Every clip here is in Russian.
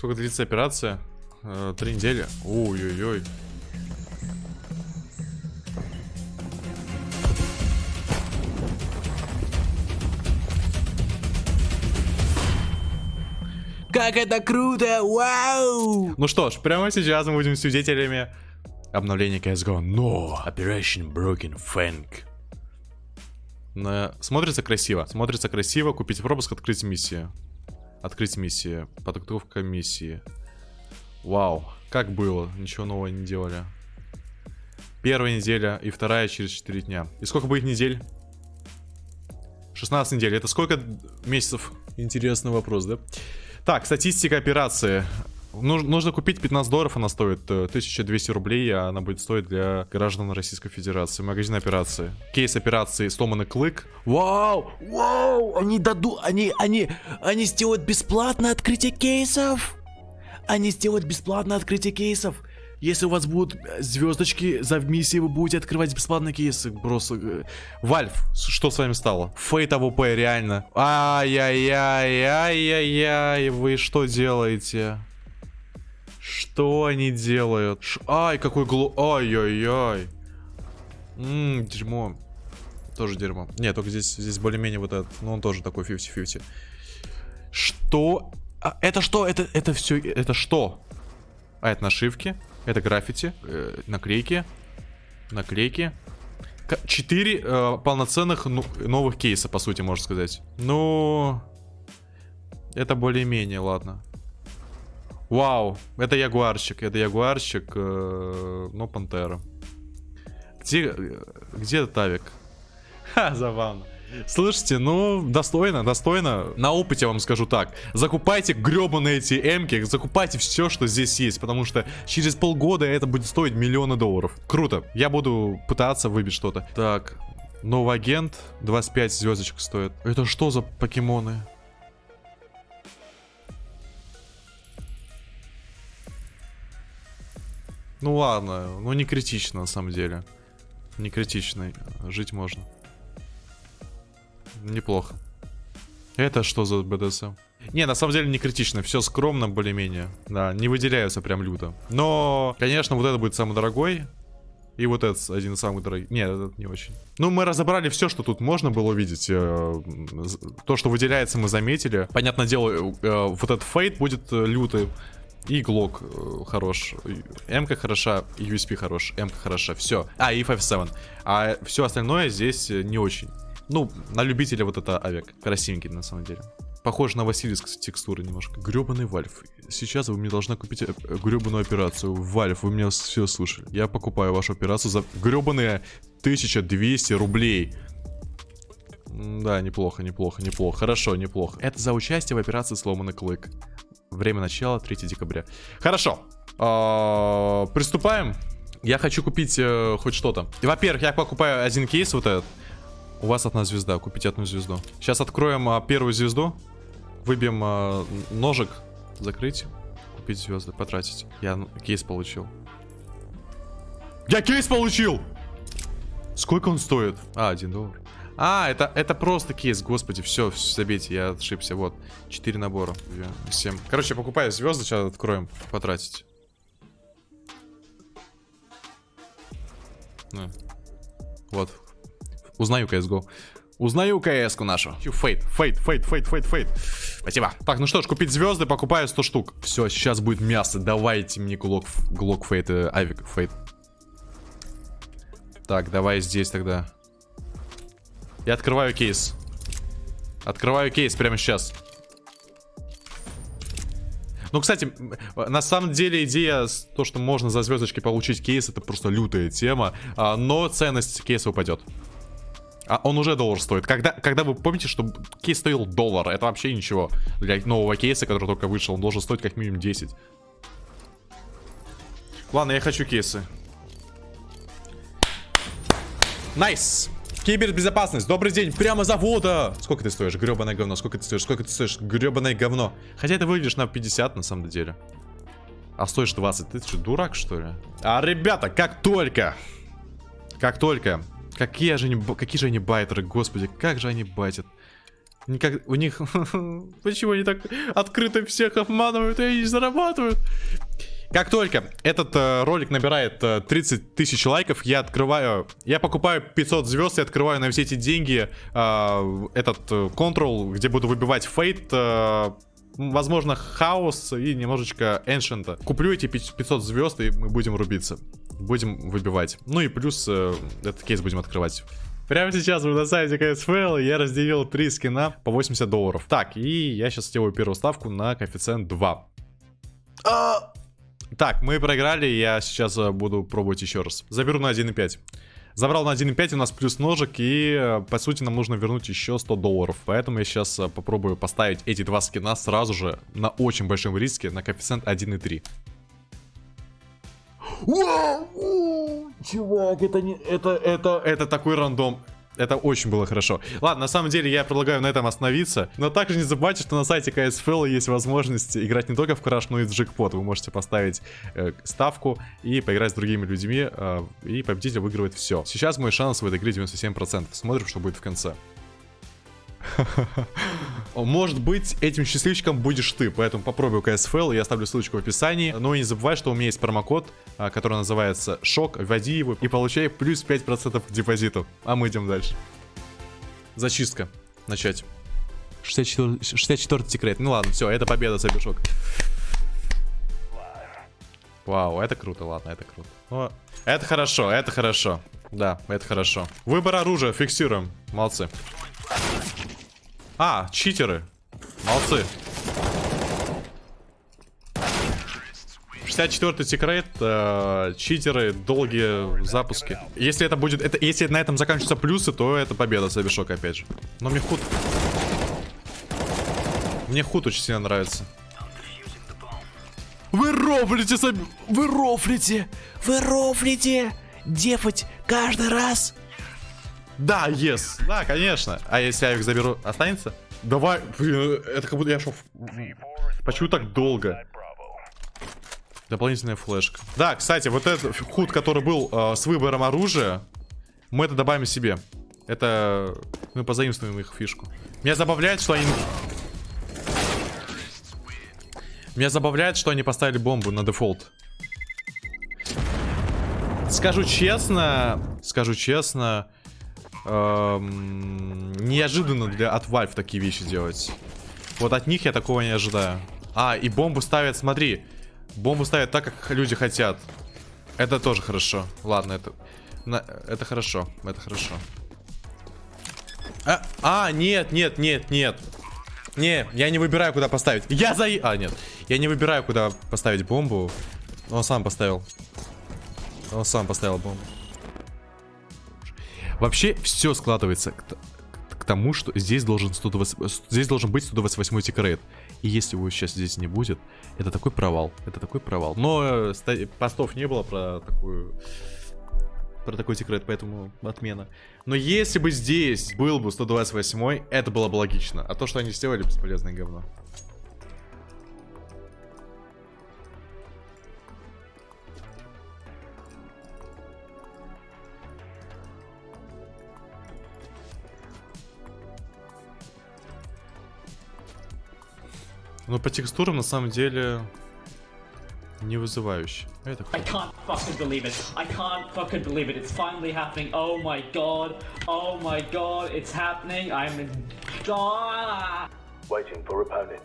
Сколько длится операция? Э, Три недели. Ой-ой-ой. Как это круто! Вау! Ну что ж, прямо сейчас мы будем свидетелями обновления CSGO. Но! Operation Broken Fang. На- Смотрится красиво. Смотрится красиво. Купить пропуск, открыть миссию. Открыть миссию. Подготовка миссии. Вау. Как было? Ничего нового не делали. Первая неделя и вторая через 4 дня. И сколько будет недель? 16 недель. Это сколько месяцев? Интересный вопрос, да? Так, статистика операции. Нуж- нужно купить 15 долларов, она стоит э, 1200 рублей, а она будет стоить для граждан Российской Федерации. Магазин операции. Кейс операции сломанный клык. Вау! Вау! Они дадут... Они... Они... Они сделают бесплатное открытие кейсов! Они сделают бесплатное открытие кейсов! Если у вас будут э, звездочки за миссии, вы будете открывать бесплатные кейсы. Просто... э, Valve, с- что с вами стало? Fade AWP, реально. Ай-яй-яй, ай-яй-яй, вы что делаете? Что они делают? Ш- Ай, какой глу... Ай-яй-яй. Ммм, дерьмо. Тоже дерьмо. Нет, только здесь, здесь более-менее вот этот, ну он тоже такой 50-50. Что? А, это что? Это, это все, это что? А, это нашивки, это граффити, э, наклейки, наклейки. Четыре э, полноценных ну- новых кейса, по сути, можно сказать. Ну, это более-менее, ладно. Вау, это ягуарчик, это ягуарчик, э, но пантера. Где, где этот авик? Ха, забавно. Слышите, ну, достойно, достойно. На опыте вам скажу так. Закупайте гребаные эти эмки, закупайте все, что здесь есть, потому что через полгода это будет стоить миллионы долларов. Круто. Я буду пытаться выбить что-то. Так, новый агент, 25 звездочек стоит. Это что за покемоны? Ну ладно, ну не критично на самом деле. Не критично, жить можно. Неплохо. Это что за БДСМ? Не, на самом деле не критично, все скромно более-менее. Да, не выделяются прям люто. Но, конечно, вот это будет самый дорогой. И вот этот один из самых дорогих. Нет, этот не очень. Ну, мы разобрали все, что тут можно было увидеть. Э, То, что выделяется, мы заметили. Понятное дело, э, вот этот фейт будет э, лютый. И глок э, хорош. М-ка хороша, USP хорош. М-ка хороша. Все. А, и 5-7. А все остальное здесь э, не очень. Ну, на любителя вот это авик. Красивенький, на самом деле. Похож на Василиск с текстурой немножко. Гребаный Valve. Сейчас вы мне должны купить э, гребаную операцию. Valve, вы меня все слышали. Я покупаю вашу операцию за гребаные 1200 рублей. Да, неплохо, неплохо, неплохо. Хорошо, неплохо. Это за участие в операции «Сломанный клык». Время начала 3 декабря. Хорошо. А, Приступаем. Я хочу купить э, хоть что-то. Во-первых, я покупаю один кейс вот этот. У вас одна звезда, купите одну звезду. Сейчас откроем а, первую звезду. Выбьем а, ножик. Закрыть. Купить звезды, потратить. Я кейс получил. Я кейс получил! Сколько он стоит? А, один доллар. А, это, это просто кейс, господи, все, забейте, я ошибся, вот. Четыре набора, 7. Короче, покупаю звезды, сейчас откроем, потратить. На. Вот. Узнаю CSGO. Узнаю КС-ку нашу. Fade, fade, fade, fade, fade, fade. Спасибо. Так, ну что ж, купить звезды, покупаю 100 штук. Все, сейчас будет мясо. Давайте мне глок, глок fade, э, авик fade. Так, давай здесь тогда. Я открываю кейс. Открываю кейс прямо сейчас. Ну, кстати, на самом деле идея, то, что можно за звездочки получить кейс, это просто лютая тема. а, но ценность кейса упадет. А он уже доллар стоит. Когда, когда вы помните, что кейс стоил доллар, это вообще ничего. Для нового кейса, который только вышел, он должен стоить как минимум 10. Ладно, я хочу кейсы. Nice! Кибербезопасность, добрый день, прямо с завода! Сколько ты стоишь, гребаное говно? Сколько ты стоишь? Сколько ты стоишь, гребаное говно? Хотя ты выглядишь на 50 на самом деле. А стоишь 20, ты что, дурак что ли? А, ребята, как только, как только, какие же они, какие же они байтеры, господи, как же они байтят. Никак... У них... Почему они так открыто всех обманывают и не зарабатывают? Как только этот э, ролик набирает э, 30 тысяч лайков, я открываю... Я покупаю 500 звезд и открываю на все эти деньги э, этот э, где буду выбивать фейт... Э, Возможно, хаос и немножечко эншента. Куплю эти 500 звезд и мы будем рубиться. Будем выбивать. Ну и плюс э, этот кейс будем открывать. Прямо сейчас мы на сайте CSFL, я разделил 3 скина по 80 долларов. Так, и я сейчас сделаю первую ставку на коэффициент 2. А, Так, мы проиграли, я сейчас э, буду пробовать еще раз. Заберу на 1.5. Забрал на 1.5, у нас плюс ножик, и э, по сути нам нужно вернуть еще 100 долларов. Поэтому я сейчас э, попробую поставить эти два скина сразу же на очень большом риске на коэффициент 1.3. вау, Чувак, это не... Это, это... Это такой рандом. Это очень было хорошо. Ладно, на самом деле я предлагаю на этом остановиться. Но также не забывайте, что на сайте KSFL есть возможность играть не только в Crash, но и в джекпот. Вы можете поставить э, ставку и поиграть с другими людьми. э, и победитель выигрывает все. Сейчас мой шанс в этой игре 97%. Смотрим, что будет в конце. Может быть, этим счастливчиком будешь ты, поэтому попробуй KSFL, я оставлю ссылочку в описании. Но не забывай, что у меня есть промокод, а, который называется ШОК, вводи его и получай плюс 5% к депозиту. А мы идем дальше. Зачистка. Начать. 64, 64 секрет. Ну ладно, все, это победа, Сабишок. Вау, это круто, ладно, это круто. Ну, это хорошо, это хорошо. Да, это хорошо. Выбор оружия, фиксируем. Молодцы. А, читеры. Молодцы. 64-й секрет, э, читеры, долгие запуски. Если это будет, это, если на этом заканчиваются плюсы, то это победа Сабишок опять же. Но мне худ... Мне худ очень сильно нравится. Вы рофлите, Саб... Вы рофлите! Вы рофлите! Дефать каждый раз! Да, yes. Да, конечно. А если я их заберу, останется? Давай, блин, это как будто я шел... Почему так долго? Дополнительная флешка. Да, кстати, вот этот худ, который был э, с выбором оружия, мы это добавим себе. Это... Мы позаимствуем их фишку. Меня забавляет, что они... Меня забавляет, что они поставили бомбу на дефолт. Скажу честно, скажу честно, эм, неожиданно для от Valve такие вещи делать. Вот от них я такого не ожидаю. А, и бомбу ставят, смотри. Бомбу ставят так, как люди хотят. Это тоже хорошо. Ладно, это... на- это хорошо, это хорошо. А, а, нет, нет, нет, нет. Не, я не выбираю, куда поставить. Я за... А, нет. Я не выбираю, куда поставить бомбу. Он сам поставил. Он сам поставил бомбу. Вообще, все складывается к, к тому, что здесь должен, 120 здесь должен быть 128 секрет. И если его сейчас здесь не будет, это такой провал. Это такой провал. Но э, постов не было про такую... Про такой секрет, поэтому отмена. Но если бы здесь был бы 128, это было бы логично. А то, что они сделали, бесполезное говно. Ну, по текстурам, на самом деле, не вызывающе. I can't fucking believe it. I can't fucking believe it. It's finally happening. Oh my god. Oh my god. It's happening. I'm in... Ah! Waiting for opponent.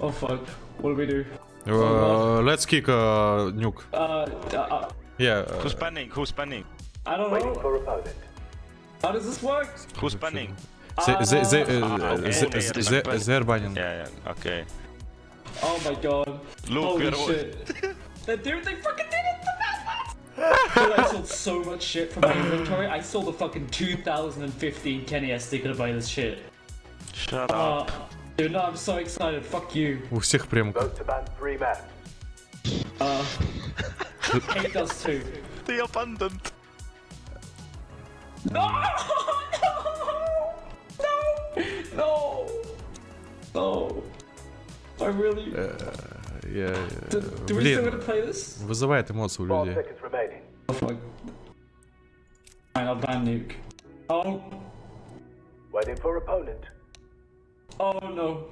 Oh fuck. What do we do? Uh, oh, let's kick uh, nuke. Uh, uh, uh yeah. Uh, Who's banning? Who's banning? I don't Waiting know. for opponent. How does this work? Who's banning? They're ah. banning. Yeah, yeah, okay. Oh my god. Look, Holy shit. they, dude, they fucking did it! The best Dude, I sold so much shit from my inventory. I sold a fucking 2015 Kenny S sticker to buy this shit. Shut Uh, up. dude, no, I'm so excited. Fuck you. У всех прям... Vote to ban three maps. Hate does too. The abundant. No! No! No! No! I really. Я- do, do we still Блин, gonna play this? вызывает эмоции у Five людей. seconds remaining. Oh fuck. Fine, I'll ban nuke. Oh, Waiting for opponent. Oh no.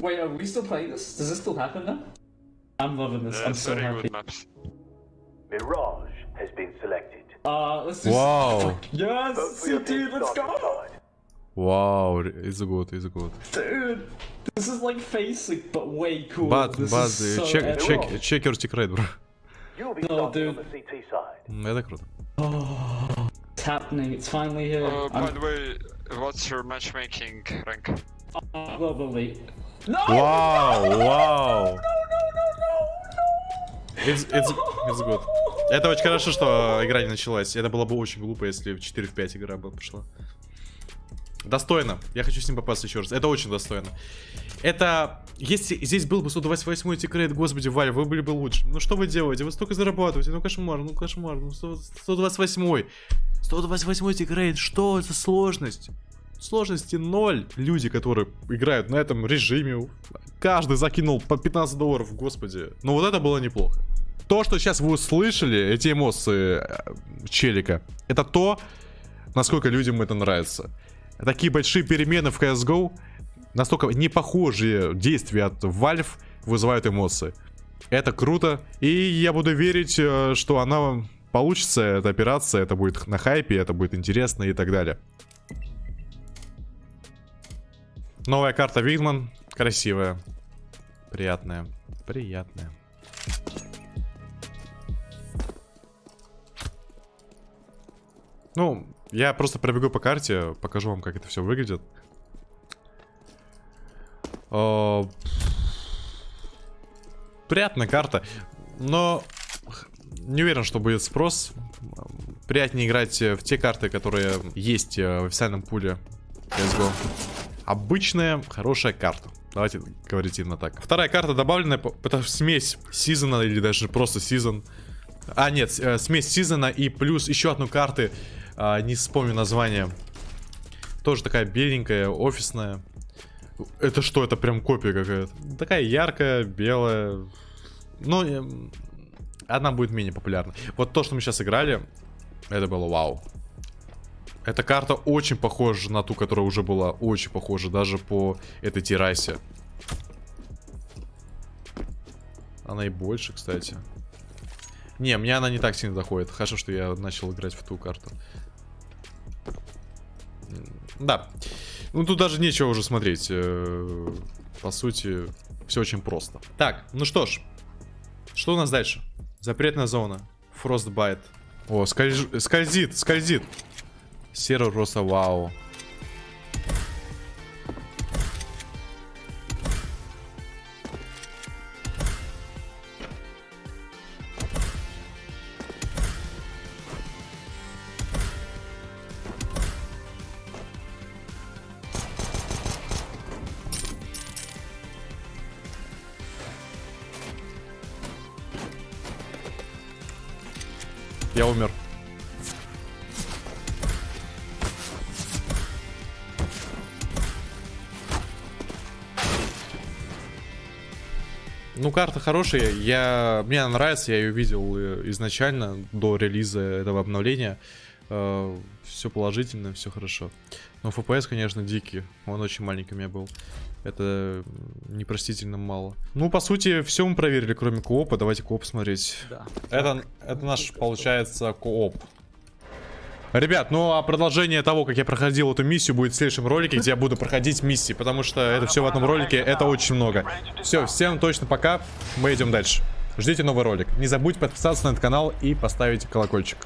Wait, are we still playing this? Does this still happen now? I'm loving this. I'm That's so very happy. good maps. Mirage has been selected. Uh, let's do. Wow. Fuck, Yes, Vote for your dude, team let's starting go, side. Вау, it's good, it's good. dude. This is like facing, but way cooler. But, this but, is so check, check, check your tick rate, bro. No, dude. Это круто. It's happening. It's finally here. Uh, by I'm the way, what's your matchmaking rank? global elite. No! Вау, вау. It's, it's, it's good. Это очень хорошо, что игра не началась. Это было бы очень глупо, если в 4 в 5 игра бы пошла. Достойно. Я хочу с ним попасться еще раз. Это очень достойно. Это... Если здесь был бы 128 тикрейт, господи, Валь, вы были бы лучше. Ну что вы делаете? Вы столько зарабатываете. Ну кошмар, ну кошмар. Ну 100 128. 128 тикрейт. Что за сложность? Сложности ноль. Люди, которые играют на этом режиме, каждый закинул по 15 долларов, господи. Ну вот это было неплохо. То, что сейчас вы услышали, эти эмоции э, челика, это то, насколько людям это нравится. Такие большие перемены в CSGO, настолько непохожие действия от Valve вызывают эмоции. Это круто, и я буду верить, э, что она получится, эта операция, это будет на хайпе, это будет интересно и так далее. Новая карта Вигман, красивая, приятная, приятная. Ну, я просто пробегу по карте, покажу вам, как это все выглядит. О, Приятная карта, но не уверен, что будет спрос. Приятнее играть в те карты, которые есть э, в официальном пуле CSGO. Обычная, хорошая карта. Давайте говорить именно так. Вторая карта добавленная, это смесь сезона или даже просто сезон. А, нет, э, смесь сезона и плюс еще одну карты, а, не вспомню название. Тоже такая беленькая, офисная. Это что, это прям копия какая-то? Такая яркая, белая. Ну, эм, она будет менее популярна. Вот то, что мы сейчас играли, это было вау. Эта карта очень похожа на ту, которая уже была. Очень похожа, даже по этой террасе. Она и больше, кстати. Не, мне она не так сильно заходит. Хорошо, что я начал играть в ту карту. Да. Ну, тут даже нечего уже смотреть. Э, По сути, все очень просто. Так, ну что ж. Что у нас дальше? Запретная зона. Frostbite. О, скольж- скользит, скользит. Серый роса, вау. Я умер. Ну, карта хорошая, я... мне она нравится, я ее видел э, изначально, до релиза этого обновления. Все положительно, все хорошо. Но FPS, конечно, дикий, он очень маленький у меня был. Это непростительно мало. Ну, по сути, все мы проверили, кроме коопа. Давайте кооп смотреть. Да. Это, это наш, получается, кооп. Ребят, ну а продолжение того, как я проходил эту миссию, будет в следующем ролике, где я буду проходить миссии, потому что это все в одном ролике, это очень много. Все, всем точно пока, мы идем дальше. Ждите новый ролик. Не забудьте подписаться на этот канал и поставить колокольчик.